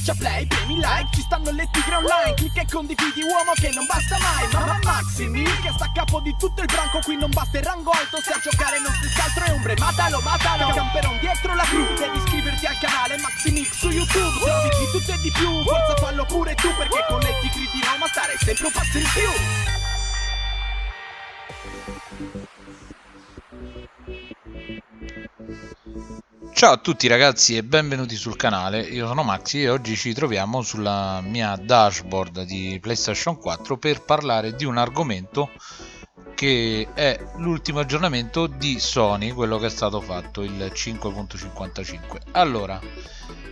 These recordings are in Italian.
Schiaccia play, premi like, ci stanno le tigre online Clicca e condividi uomo che non basta mai Mamma Maximi che sta a capo di tutto il branco Qui non basta il rango alto se a giocare non si altro è ombre Matalo, matalo, camperon dietro la cru Devi iscriverti al canale Maximix su YouTube Se di tutto e di più, forza fallo pure tu Perché con le tigre di Roma stare sempre un passo in più Ciao a tutti ragazzi e benvenuti sul canale, io sono Maxi e oggi ci troviamo sulla mia dashboard di PlayStation 4 per parlare di un argomento che è l'ultimo aggiornamento di Sony, quello che è stato fatto, il 5.55. Allora,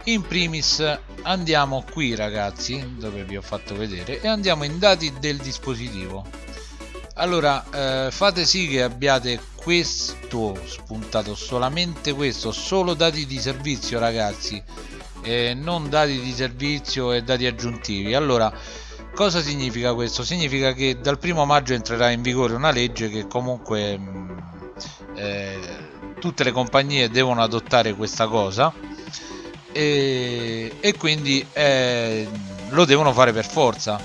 in primis andiamo qui ragazzi, dove vi ho fatto vedere, e andiamo in dati del dispositivo allora eh, fate sì che abbiate questo spuntato solamente questo solo dati di servizio ragazzi. Eh, non dati di servizio e dati aggiuntivi. Allora cosa significa questo? Significa che dal primo maggio entrerà in vigore una legge che comunque mm, eh, tutte le compagnie devono adottare questa cosa e, e quindi eh, lo devono fare per forza.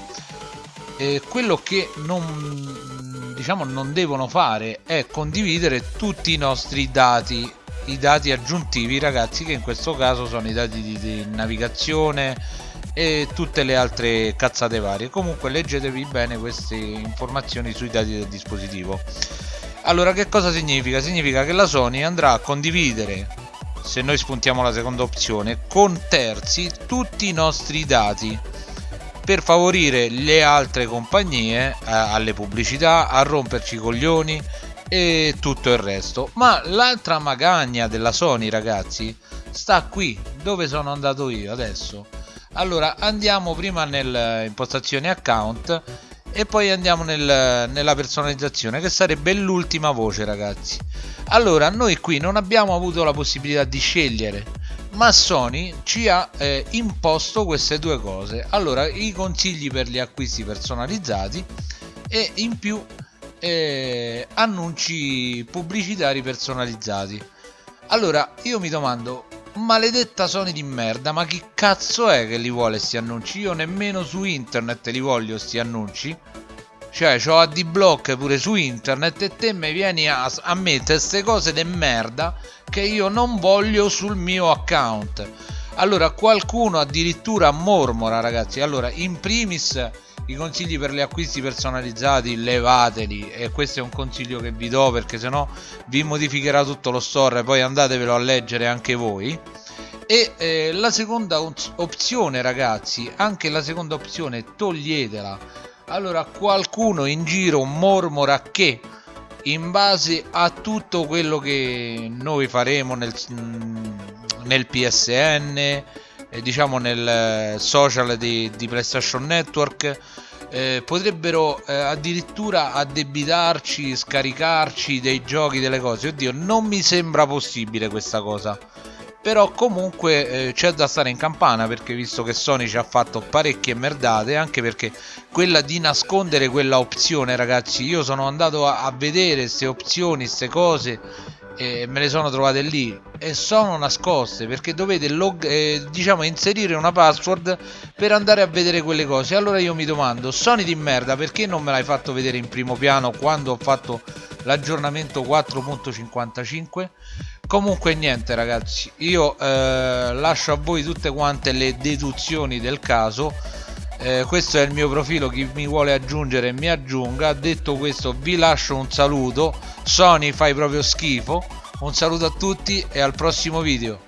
Quello che non diciamo non devono fare è condividere tutti i nostri dati i dati aggiuntivi ragazzi che in questo caso sono i dati di, di navigazione e tutte le altre cazzate varie. Comunque leggetevi bene queste informazioni sui dati del dispositivo. Allora che cosa significa? significa che la Sony andrà a condividere se noi spuntiamo la seconda opzione con terzi tutti i nostri dati per favorire le altre compagnie eh, alle pubblicità, a romperci i coglioni e tutto il resto. Ma l'altra magagna della Sony, ragazzi, sta qui, dove sono andato io adesso. Allora, andiamo prima nelle impostazioni account e poi andiamo nel, nella personalizzazione che sarebbe l'ultima voce ragazzi allora noi qui non abbiamo avuto la possibilità di scegliere ma Sony ci ha eh, imposto queste due cose. Allora i consigli per gli acquisti personalizzati e in più eh, annunci pubblicitari personalizzati. Allora io mi domando maledetta Sony di merda ma chi cazzo è che li vuole sti annunci? Io nemmeno su internet li voglio sti annunci cioè ho AD-block pure su internet e te mi vieni a, a mettere queste cose di merda che io non voglio sul mio account. Allora qualcuno addirittura mormora ragazzi. Allora in primis i consigli per gli acquisti personalizzati levateli e questo è un consiglio che vi do perché sennò vi modificherà tutto lo store poi andatevelo a leggere anche voi. E eh, la seconda opzione ragazzi anche la seconda opzione toglietela allora qualcuno in giro mormora che in base a tutto quello che noi faremo nel, nel PSN eh, diciamo nel social di, di PlayStation Network eh, potrebbero eh, addirittura addebitarci, scaricarci dei giochi, delle cose. Oddio, non mi sembra possibile questa cosa però comunque eh, c'è da stare in campana perché visto che Sony ci ha fatto parecchie merdate anche perché quella di nascondere quella opzione ragazzi io sono andato a, a vedere queste opzioni queste cose e me le sono trovate lì e sono nascoste perché dovete log, eh, diciamo inserire una password per andare a vedere quelle cose. Allora io mi domando Sony di merda perché non me l'hai fatto vedere in primo piano quando ho fatto l'aggiornamento 4.55 comunque niente ragazzi io eh, lascio a voi tutte quante le deduzioni del caso. Eh, questo è il mio profilo chi mi vuole aggiungere mi aggiunga. Detto questo vi lascio un saluto. Sony fai proprio schifo. Un saluto a tutti e al prossimo video